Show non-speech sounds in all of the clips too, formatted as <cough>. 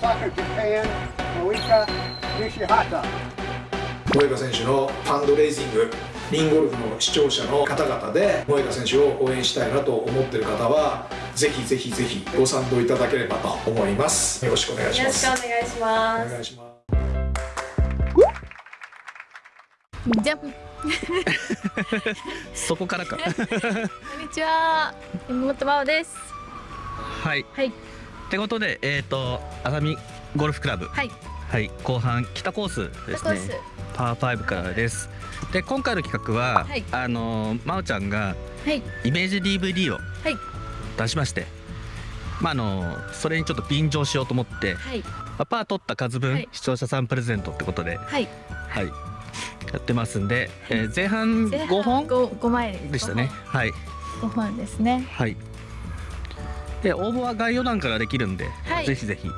Soccer Japan, Moika Nishihata. 萌香選手のファンドレイジングリンゴルフの視聴者の方々で萌香選手を応援したいなと思ってる方はぜひぜひぜひご賛同いただければと思いますよろしくお願いしよろしますくお願いしますお願いしますじゃんこんそこからかにちは山本真央ですはいはいってことでえっ、と熱海ゴルフクラブ。はい。はい。後半北コースですね。パー5からです。で今回の企画は、はい。あの真央ちゃんがはい。イメージ DVD をはい。出しまして、まああのそれにちょっと便乗しようと思って、はい。まあパー取った数分、はい。視聴者さんプレゼントってことではい。はい。やってますんで、えー前半前半5本？五五枚です。でしたね。はい。5本ですね。はいで応募は概要欄からできるんで、はい。ぜひぜひ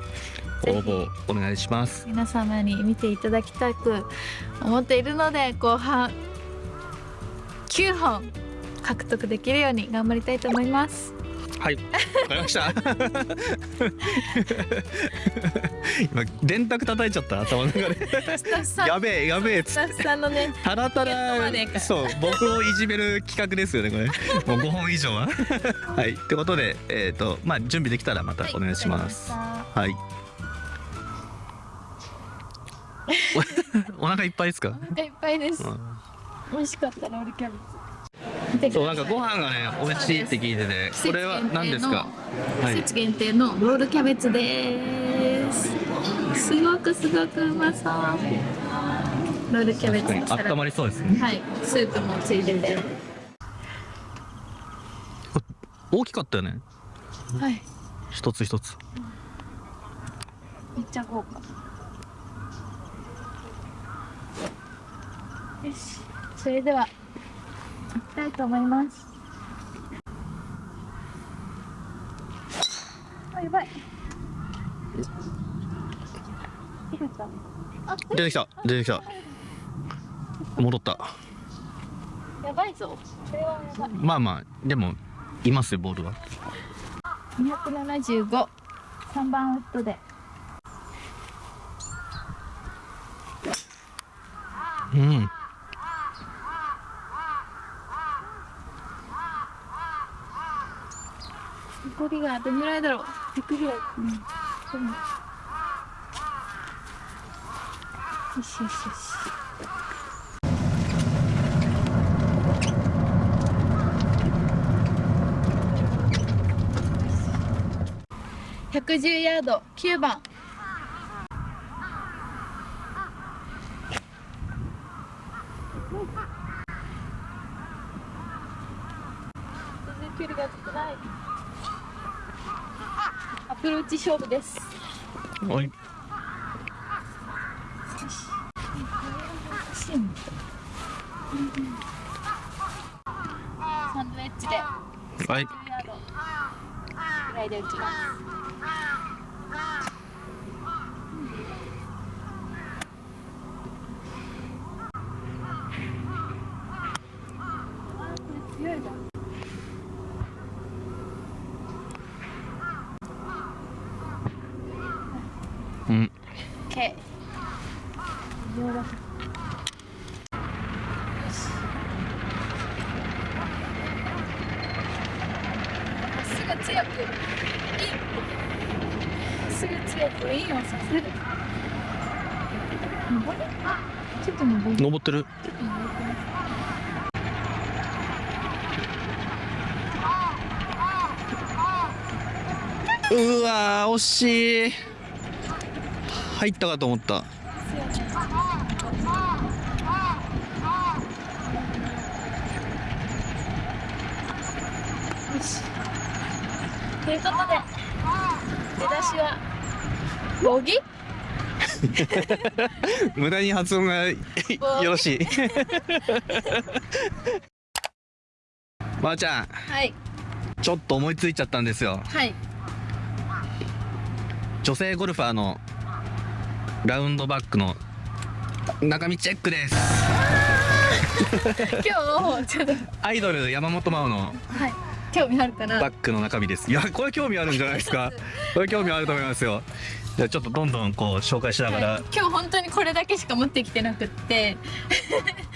応募お願いします。皆様に見ていただきたく思っているので後半9本獲得できるように頑張りたいと思います。はい。わかりました <laughs> 今電卓叩いちゃった頭の中で。やべえやべえスタッフさんのねたらたらそう僕をいじめる企画ですよねこれ。もう5本以上は。<laughs> はいってことでえっ、とまあ準備できたらまたお願いします。ははい。おお腹いっぱいですか、いお腹いっぱいです。うん。美味しかったロールキャベツ。そうなんかご飯がね美味しいって聞いててこれは何ですか？は季い節限定のロールキャベツですすごくすごくうまそう。ロールキャベツのサラダ。温まりそうですね。はい。スープもついてて。大きかったよね。はい。一つ一つ。めっちゃ豪華。よし。それでは行きたいと思います。あやばい出てきた出てきた。戻った。やばいぞ。まあまあでもいますよボールは275 3番ウッドで。うん。残りがどのぐらいだろう。100ぐらいうんでもよしよしよし110ヤード9番全然距離が出てないアプローチ勝負です。はい。サンドウェッジではい。ぐらいで打ちますうん。OK よしすぐ強くインすぐ強くインをさせる登るちょっと登る。登ってる。うわー惜しい。入ったかと思ったよしということで出だしはボギ無駄に発音がよろしい。まー、ちゃん。はい。ちょっと思いついちゃったんですよ。はい。女性ゴルファーのラウンドバックの中身チェックです。今日ちょっと。アイドル山本真央のはい興味あるかなバッグの中身です。いやこれ興味あるんじゃないですか。<laughs> これ興味あると思いますよ。じゃあちょっとどんどんこう紹介しながら、はい。今日本当にこれだけしか持ってきてなくって。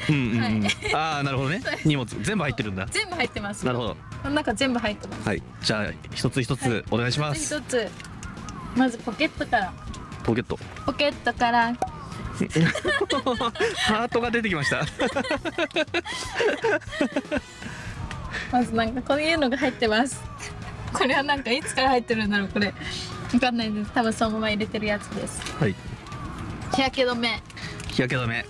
うんうんうん、はああなるほどね。<laughs> 荷物全部入ってるんだ。全部入ってます。なるほど。この中全部入ってます。はい。じゃあ一つ一つお願いします、一つ。まずポケットから。ポケット。ポケットから。<laughs> ハートが出てきましたまずなんかこういうのが入ってます。これはなんかいつから入ってるんだろうこれ。わかんないです。多分そのまま入れてるやつです。はい。日焼け止め。日焼け止め。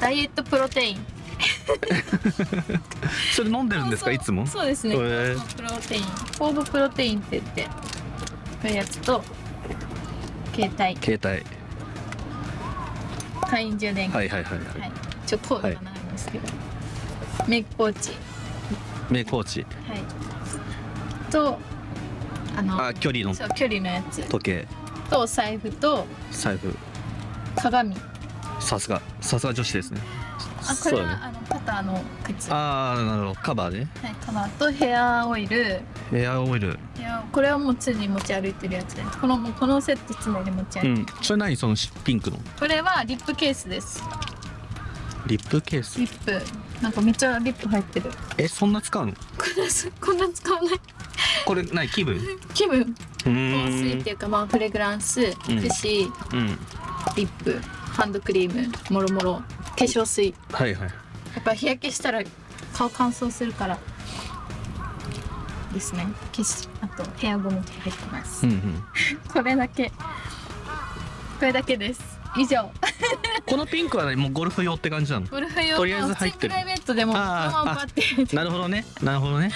ダイエットプロテイン。<laughs> それ飲んでるんですか？いつも？そうですね。へー。プロテイン。フォードプロテインって言ってこういうやつと携帯。携帯。会員充電器。はいはいはいはい、はい、ちょっとコードがな。いメイクポーチ。メイクポーチ。はい。とあのあ距離の。そう距離のやつ。時計。とお財布と財布。鏡。さすが。さすが女子ですね。あこれは、ね。あの肩の靴。はああなるほど。カバーね。いカバーとヘアオイル。ヘアオイル。いやこれはもう常に持ち歩いてるやつですこのもうこのセット常に持ち歩いてる、うん。それ何？そのピンクの？これはリップケースです。リップケース。リップなんかめっちゃリップ入ってる。えそんな使うの？<laughs> こんな使わない。これ何気分？う気分香水っていうかまあフレグランスうん。櫛、リうんップハンドクリームもろもろ化粧水。はいはい。やっぱ日焼けしたら顔乾燥するからですね。消しあとヘアゴム入ってます、うんうん。<laughs> これだけ。これだけです。以上このピンクはねもうゴルフ用って感じなの。ゴルフ用とりあえず入ってる。プライベートでもなるほどね。なるほどね。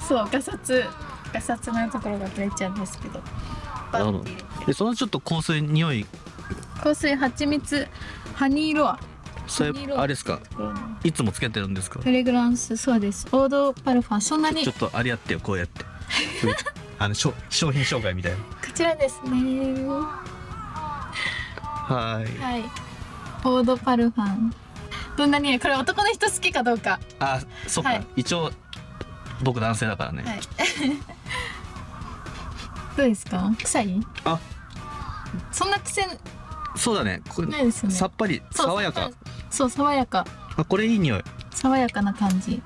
そうガサツガサツなところが取れちゃうんですけど。なるほど。でそのちょっと香水匂い。香水蜂蜜ハニーロア。それあれですか？いつもつけてるんですか？フレグランスそうです。オードパルファン。そんなに。ちょっとあれやってよこうやって。<laughs> あの商品紹介みたいな。こちらですね。はい。はいオードパルファン。どんなにこれ男の人好きかどうか。あそっか、はい。一応僕男性だからね、はい。<laughs> どうですか？臭い？あ。そんな癖？そうだね。これね。さっぱり爽やか。そう爽やか。あこれいい匂い。爽やかな感じ。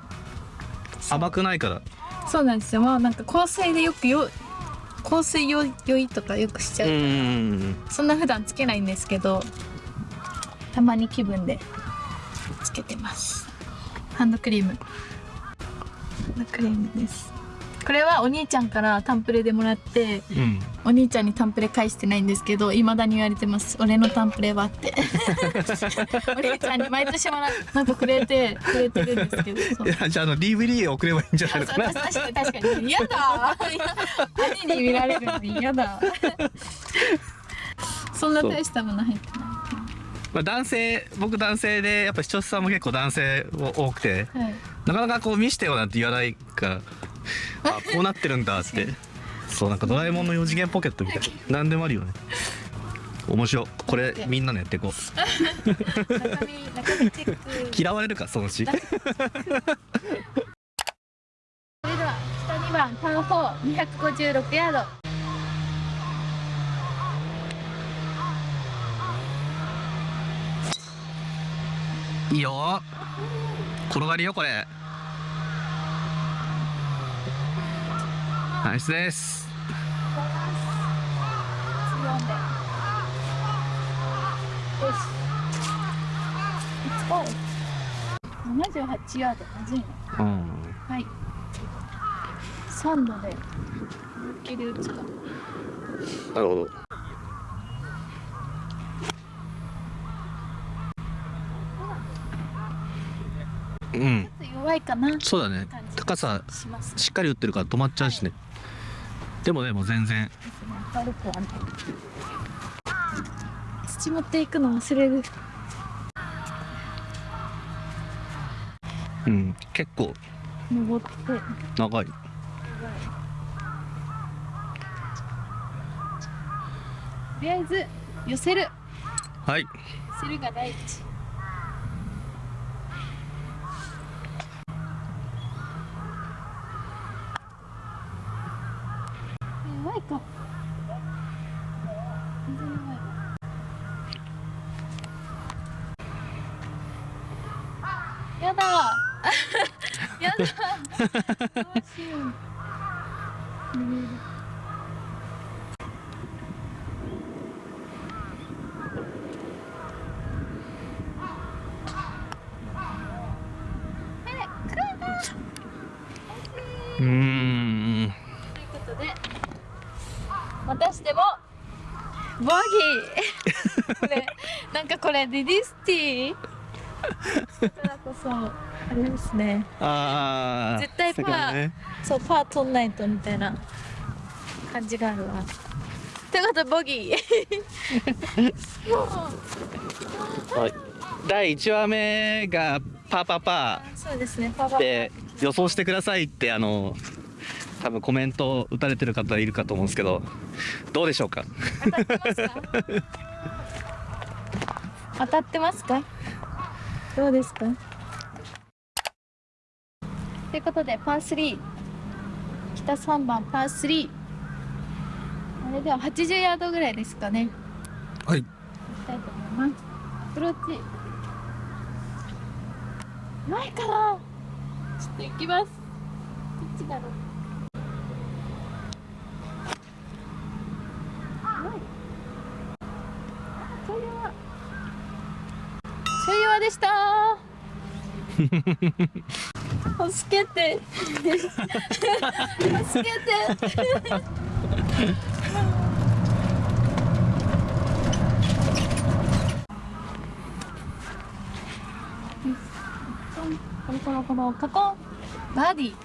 甘くないから。そうなんですよ。まあなんか香水でよくよ香水よ酔いとかよくしちゃう、そんな普段つけないんですけどたまに気分でつけてます。ハンドクリーム。ハンドクリームです。これはお兄ちゃんからタンプレでもらってうん。うんお兄ちゃんにタンプレ返してないんですけど未だに言われてます。俺のタンプレはって。<laughs> お兄ちゃんに毎年もらなんかくれてくれてるんですけどいやじゃああの DVD 送ればいいんじゃないのかな。確かに確かに。嫌だ。<laughs> 兄に見られるの嫌だ。そんな大したもの入ってなまあ、男性僕男性でやっぱ視聴者さんも結構男性多くてい、はい、なかなかこう見してよなんて言わないからあこうなってるんだって。<laughs> そうなんかドラえもんの4次元ポケットみたい。な何でもあるよね。面白い。これみんなのやっていこう。中身中身チェック。嫌われるかそのうち。<laughs> それでは下2番パー4256ヤードいいよ。転がりよこれ。ナイスです。よし。78ヤードまずいなうんはい3度で思いっきり打つかなるほどうん。ちょっと弱いかなそうだね。高さしっかり打ってるから止まっちゃうしね。でもでも全然。悪くはない土持っていくの忘れる。うん。結構。登って。長い。とりあえず寄せる。はい。寄せるが第一いか全然やばいやだ <laughs> やだ。どうしよう。うん。うーんということでまたしてもボギー。これなんかこれディディスティだからこそあれですね。ああ絶対パーね。そうパー取んないとみたいな感じがあるわ。ということでボギー。<laughs> はい。第1話目がパーパーパそうですね。パパーで予想してくださいってあの多分コメント打たれてる方いるかと思うんですけどどうでしょうか当たってますか？当たってますか？<laughs> どうですか？ということでパー3北3番パー3あれでは80ヤードぐらいですかね。はい。行きたいと思います。アプローチ。ないかなちょっと行きます。どっちだろう <laughs> 助けて。<laughs> 助けて。コロコロコロコロバーディ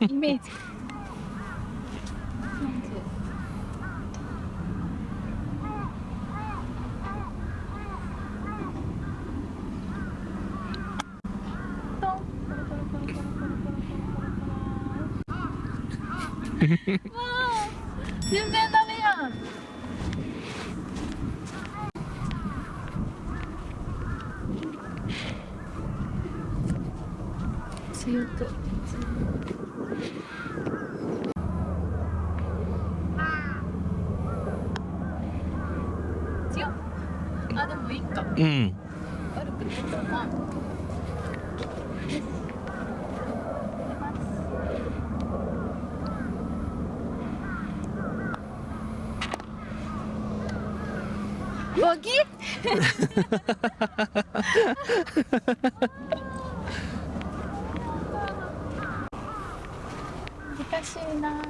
ーイメージ <laughs> 全然ダメやん。強く 여기? <laughs> 기타시나